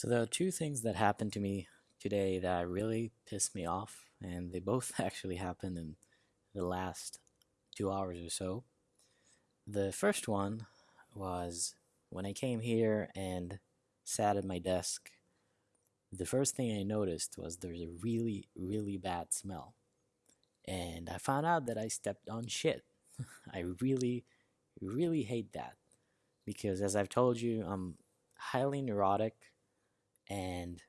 So there are two things that happened to me today that really pissed me off, and they both actually happened in the last two hours or so. The first one was when I came here and sat at my desk. The first thing I noticed was there's a really, really bad smell. And I found out that I stepped on shit. I really, really hate that. Because as I've told you, I'm highly neurotic and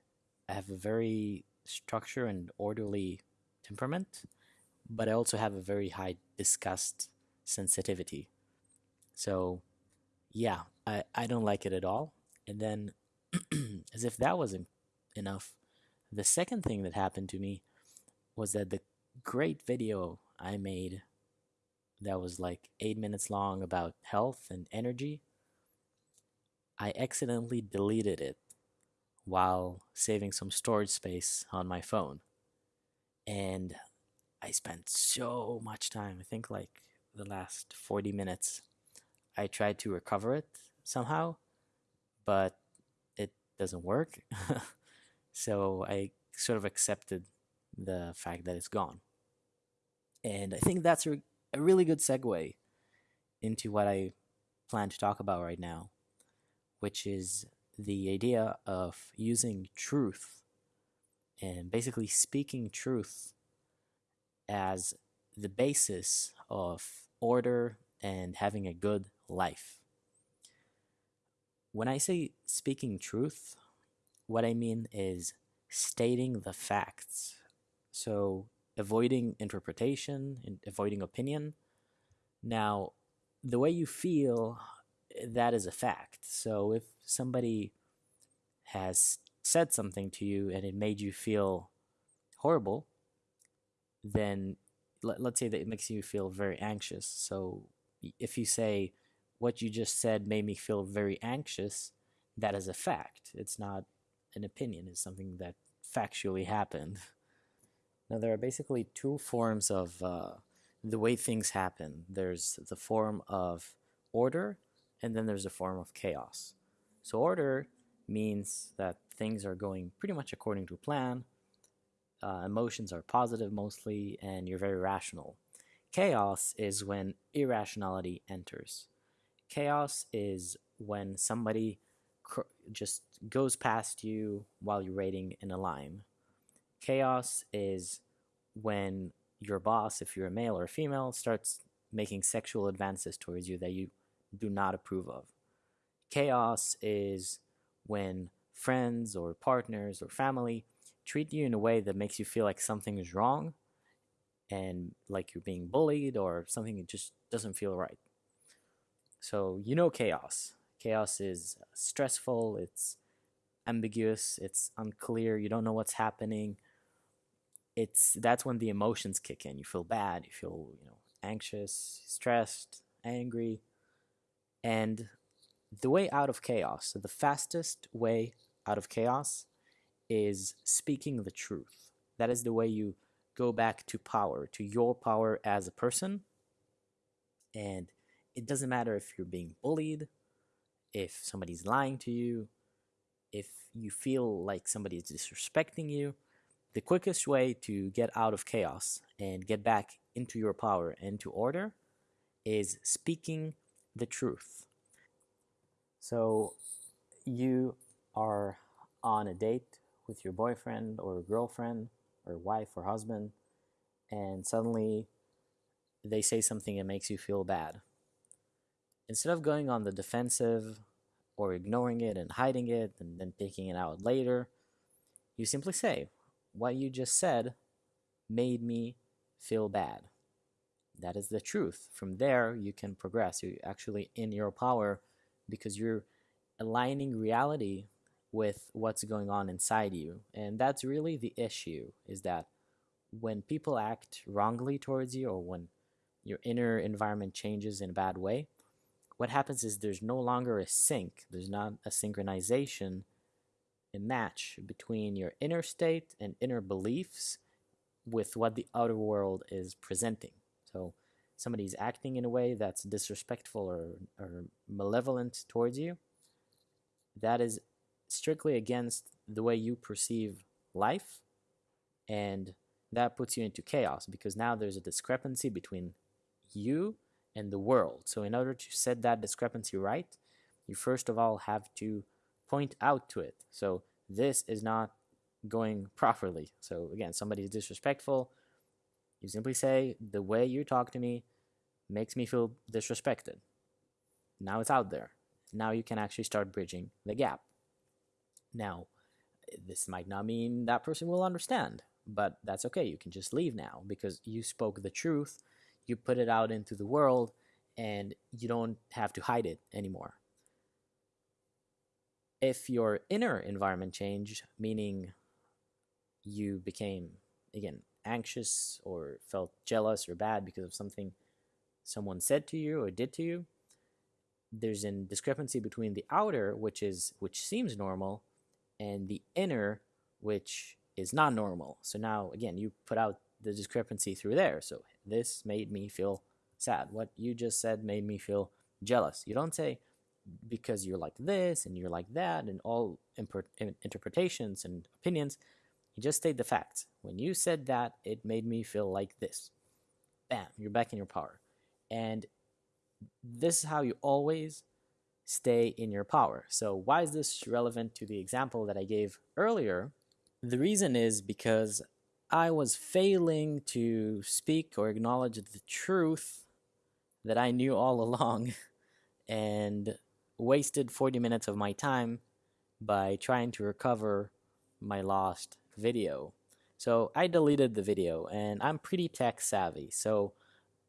I have a very structured and orderly temperament, but I also have a very high disgust sensitivity. So, yeah, I, I don't like it at all. And then, as if that wasn't enough, the second thing that happened to me was that the great video I made that was like eight minutes long about health and energy, I accidentally deleted it while saving some storage space on my phone. And I spent so much time, I think like the last 40 minutes. I tried to recover it somehow, but it doesn't work. so I sort of accepted the fact that it's gone. And I think that's a, a really good segue into what I plan to talk about right now, which is the idea of using truth and basically speaking truth as the basis of order and having a good life. When I say speaking truth, what I mean is stating the facts. So, avoiding interpretation and avoiding opinion. Now, the way you feel, that is a fact. So, if somebody has said something to you and it made you feel horrible, then let, let's say that it makes you feel very anxious. So, if you say, what you just said made me feel very anxious, that is a fact. It's not an opinion, it's something that factually happened. Now, there are basically two forms of uh, the way things happen there's the form of order, and then there's a form of chaos. So, order means that things are going pretty much according to plan. Uh, emotions are positive mostly, and you're very rational. Chaos is when irrationality enters. Chaos is when somebody just goes past you while you're waiting in a line. Chaos is when your boss, if you're a male or a female, starts making sexual advances towards you that you do not approve of. Chaos is when friends or partners or family treat you in a way that makes you feel like something is wrong and like you're being bullied or something that just doesn't feel right. So you know chaos. Chaos is stressful, it's ambiguous, it's unclear, you don't know what's happening. It's that's when the emotions kick in. You feel bad, you feel, you know, anxious, stressed, angry. And the way out of chaos, so the fastest way out of chaos is speaking the truth. That is the way you go back to power, to your power as a person. And it doesn't matter if you're being bullied, if somebody's lying to you, if you feel like somebody is disrespecting you. The quickest way to get out of chaos and get back into your power and to order is speaking the truth. So you are on a date with your boyfriend or girlfriend or wife or husband, and suddenly they say something that makes you feel bad. Instead of going on the defensive or ignoring it and hiding it and then taking it out later, you simply say, What you just said made me feel bad. That is the truth. From there, you can progress. You're actually in your power because you're aligning reality with what's going on inside you. And that's really the issue is that when people act wrongly towards you or when your inner environment changes in a bad way, what happens is there's no longer a sync, there's not a synchronization, a match between your inner state and inner beliefs with what the outer world is presenting. So somebody's acting in a way that's disrespectful or, or malevolent towards you, that is strictly against the way you perceive life, and that puts you into chaos because now there's a discrepancy between you and the world. So, in order to set that discrepancy right, you first of all have to point out to it. So, this is not going properly. So, again, somebody is disrespectful. You simply say, The way you talk to me makes me feel disrespected. Now it's out there. Now you can actually start bridging the gap. Now, this might not mean that person will understand, but that's okay. You can just leave now because you spoke the truth, you put it out into the world, and you don't have to hide it anymore. If your inner environment changed, meaning you became, again, anxious or felt jealous or bad because of something someone said to you or did to you, there's a discrepancy between the outer, which is which seems normal, and the inner, which is not normal. So now again, you put out the discrepancy through there. So this made me feel sad. What you just said made me feel jealous. You don't say because you're like this and you're like that and all interpretations and opinions. You just state the facts. When you said that, it made me feel like this. Bam, you're back in your power. And this is how you always stay in your power. So, why is this relevant to the example that I gave earlier? The reason is because I was failing to speak or acknowledge the truth that I knew all along and wasted 40 minutes of my time by trying to recover my lost video. So I deleted the video and I'm pretty tech savvy. So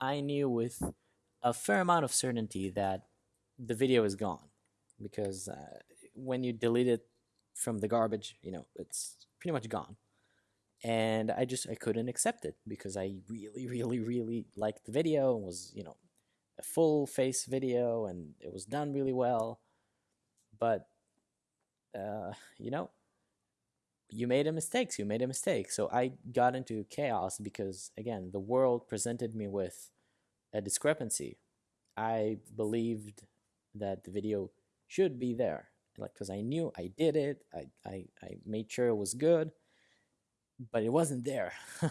I knew with a fair amount of certainty that the video is gone because uh, when you delete it from the garbage, you know, it's pretty much gone. And I just I couldn't accept it because I really, really, really liked the video and was, you know, a full face video and it was done really well. But uh, you know, you made a mistake. So you made a mistake. So I got into chaos because again, the world presented me with a discrepancy. I believed that the video should be there, like because I knew I did it. I, I I made sure it was good, but it wasn't there, and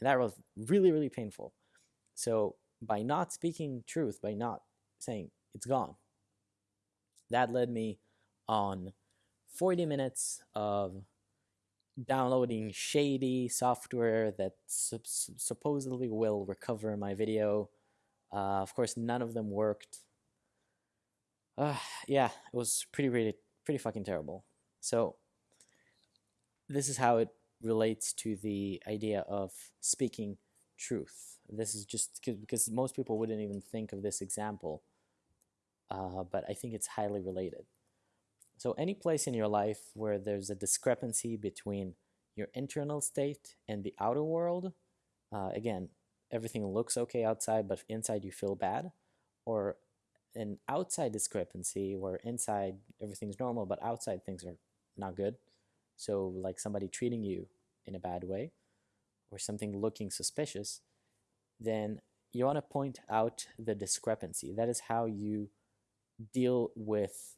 that was really really painful. So by not speaking truth, by not saying it's gone, that led me on 40 minutes of downloading shady software that sup- supposedly will recover my video uh, of course, none of them worked. Uh, yeah, it was pretty, pretty, pretty fucking terrible. So, this is how it relates to the idea of speaking truth. This is just because most people wouldn't even think of this example, uh, but I think it's highly related. So, any place in your life where there's a discrepancy between your internal state and the outer world, uh, again, everything looks okay outside, but inside you feel bad, or an outside discrepancy where inside everything's normal, but outside things are not good. So, like somebody treating you in a bad way, or something looking suspicious, then you want to point out the discrepancy. That is how you deal with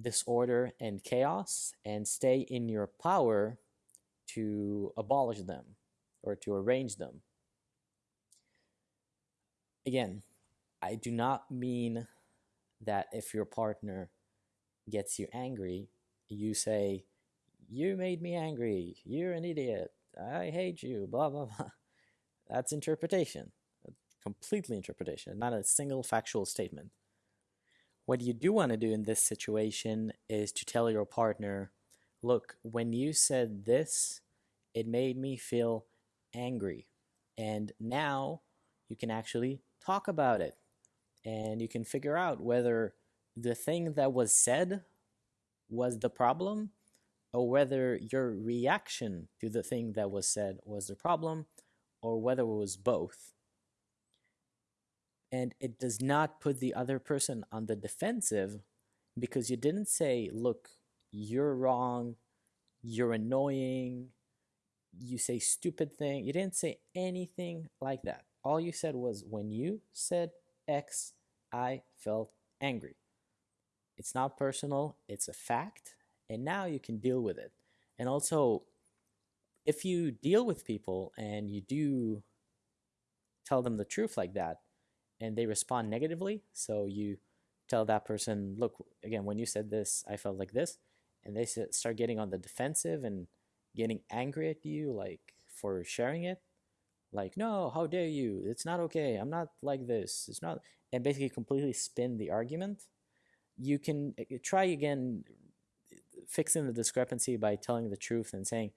disorder and chaos and stay in your power to abolish them or to arrange them. Again, I do not mean that if your partner gets you angry, you say, You made me angry. You're an idiot. I hate you. Blah, blah, blah. That's interpretation. Completely interpretation, not a single factual statement. What you do want to do in this situation is to tell your partner, Look, when you said this, it made me feel angry. And now you can actually talk about it and you can figure out whether the thing that was said was the problem or whether your reaction to the thing that was said was the problem or whether it was both. And it does not put the other person on the defensive because you didn't say, look, you're wrong, you're annoying, you say stupid thing. You didn't say anything like that. All you said was when you said X, I felt angry. It's not personal, it's a fact, and now you can deal with it. And also, if you deal with people and you do tell them the truth like that, and they respond negatively, so you tell that person, look, again, when you said this, I felt like this, and they start getting on the defensive and getting angry at you, like for sharing it, like, no, how dare you? It's not okay. I'm not like this. It's not, and basically completely spin the argument. You can eh, try again fixing the discrepancy by telling the truth and saying,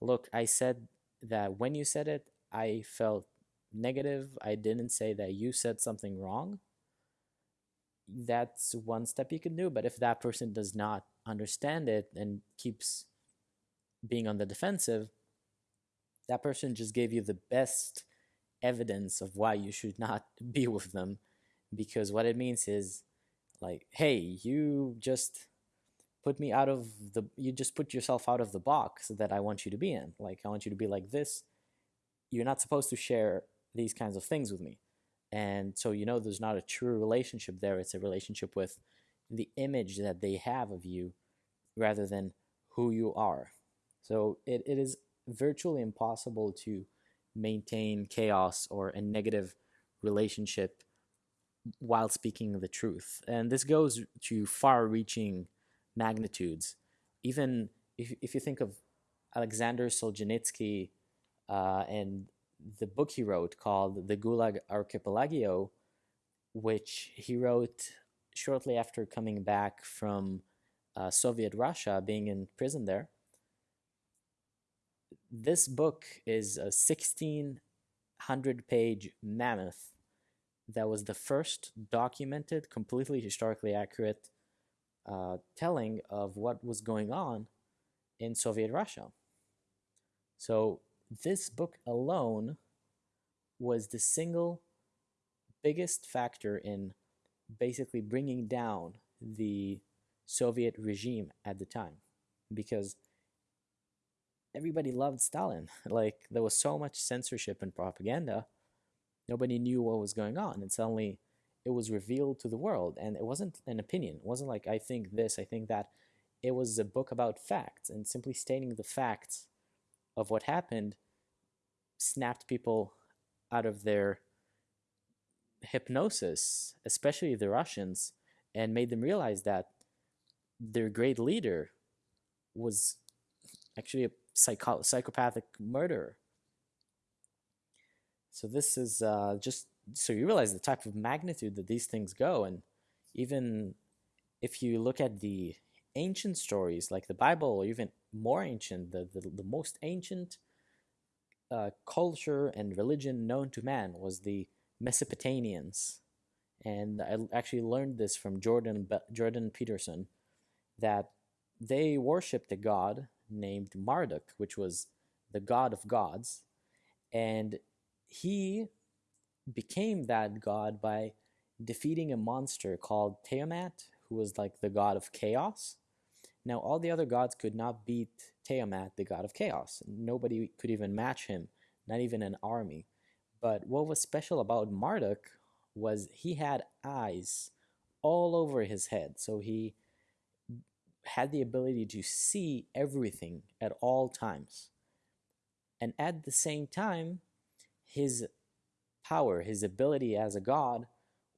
look, I said that when you said it, I felt negative. I didn't say that you said something wrong. That's one step you can do. But if that person does not understand it and keeps being on the defensive, that person just gave you the best evidence of why you should not be with them because what it means is like hey you just put me out of the you just put yourself out of the box that I want you to be in like I want you to be like this you're not supposed to share these kinds of things with me and so you know there's not a true relationship there it's a relationship with the image that they have of you rather than who you are so it, it is virtually impossible to maintain chaos or a negative relationship while speaking the truth. And this goes to far reaching magnitudes. Even if, if you think of Alexander Solzhenitsky uh, and the book he wrote called The Gulag Archipelago, which he wrote shortly after coming back from uh, Soviet Russia, being in prison there this book is a 1600 page mammoth that was the first documented, completely historically accurate uh, telling of what was going on in Soviet Russia. So this book alone was the single biggest factor in basically bringing down the Soviet regime at the time because everybody loved Stalin. Like there was so much censorship and propaganda, nobody knew what was going on, and suddenly it was revealed to the world. And it wasn't an opinion. It wasn't like I think this, I think that. It was a book about facts, and simply stating the facts of what happened snapped people out of their hypnosis, especially the Russians, and made them realize that their great leader was actually a psycho- psychopathic murderer. So this is uh, just so you realize the type of magnitude that these things go, and even if you look at the ancient stories like the Bible, or even more ancient, the the, the most ancient uh, culture and religion known to man was the Mesopotamians, and I actually learned this from Jordan Jordan Peterson that they worshipped a god named Marduk, which was the god of gods. And he became that god by defeating a monster called Tiamat, who was like the god of chaos. Now, all the other gods could not beat Tiamat, the god of chaos. Nobody could even match him, not even an army. But what was special about Marduk was he had eyes all over his head. So he had the ability to see everything at all times. And at the same time, his power, his ability as a god,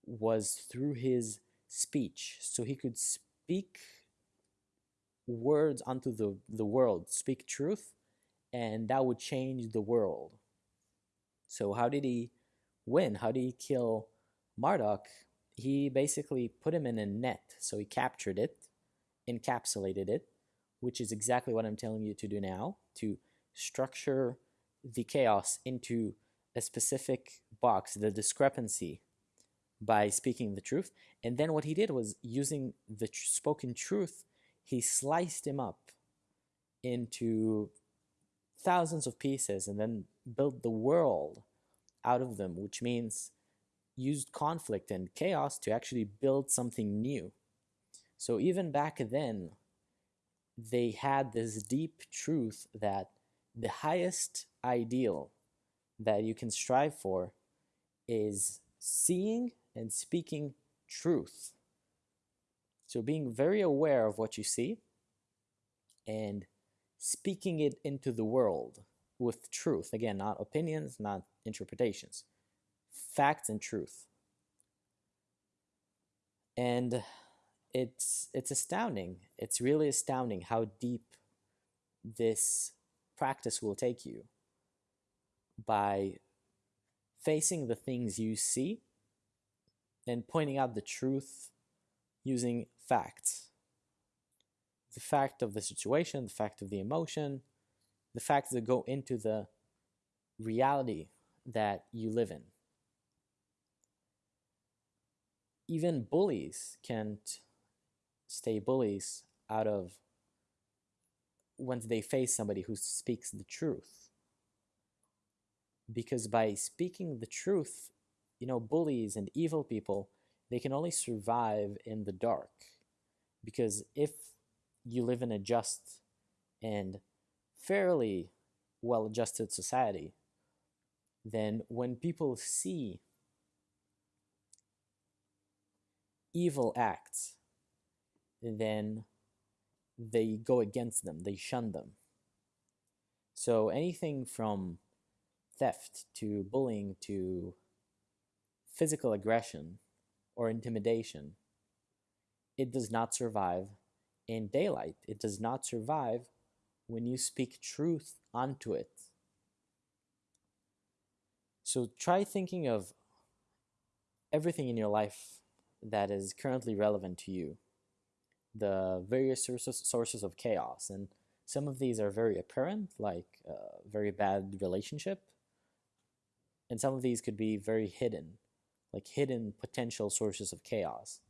was through his speech. So he could speak words unto the, the world, speak truth, and that would change the world. So, how did he win? How did he kill Marduk? He basically put him in a net. So, he captured it encapsulated it, which is exactly what I'm telling you to do now, to structure the chaos into a specific box, the discrepancy, by speaking the truth. And then what he did was using the tr- spoken truth, he sliced him up into thousands of pieces and then built the world out of them, which means used conflict and chaos to actually build something new. So even back then, they had this deep truth that the highest ideal that you can strive for is seeing and speaking truth. So being very aware of what you see and speaking it into the world with truth. Again, not opinions, not interpretations, facts and truth. And it's it's astounding. It's really astounding how deep this practice will take you by facing the things you see and pointing out the truth using facts. The fact of the situation, the fact of the emotion, the facts that go into the reality that you live in. Even bullies can't stay bullies out of once they face somebody who speaks the truth. Because by speaking the truth, you know, bullies and evil people, they can only survive in the dark. Because if you live in a just and fairly well adjusted society, then when people see evil acts, then they go against them, they shun them. So anything from theft to bullying to physical aggression or intimidation, it does not survive in daylight. It does not survive when you speak truth onto it. So try thinking of everything in your life that is currently relevant to you the various sources, sources of chaos. And some of these are very apparent, like a very bad relationship. And some of these could be very hidden, like hidden potential sources of chaos.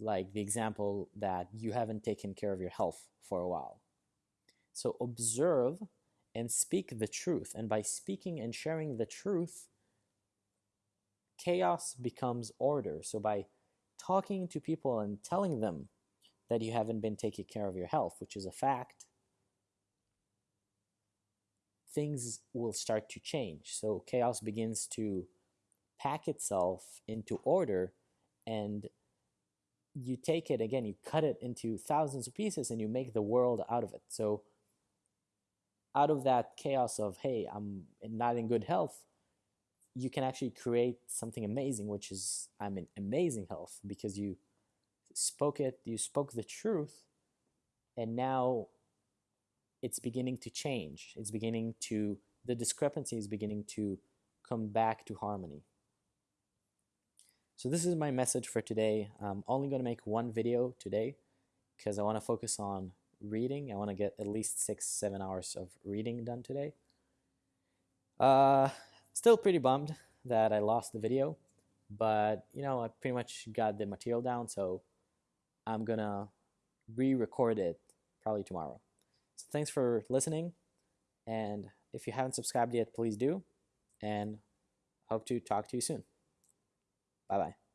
Like the example that you haven't taken care of your health for a while. So observe and speak the truth. And by speaking and sharing the truth, chaos becomes order. So by talking to people and telling them that you haven't been taking care of your health, which is a fact, things will start to change. So chaos begins to pack itself into order and you take it again, you cut it into thousands of pieces and you make the world out of it. So out of that chaos of, hey, I'm not in good health, you can actually create something amazing, which is I'm in amazing health because you spoke it, you spoke the truth, and now it's beginning to change. It's beginning to, the discrepancy is beginning to come back to harmony. So this is my message for today. I'm only going to make one video today because I want to focus on reading. I want to get at least six, seven hours of reading done today. Uh, still pretty bummed that I lost the video, but you know, I pretty much got the material down, so I'm gonna re-record it probably tomorrow. So thanks for listening, and if you haven't subscribed yet, please do, and hope to talk to you soon. 拜拜。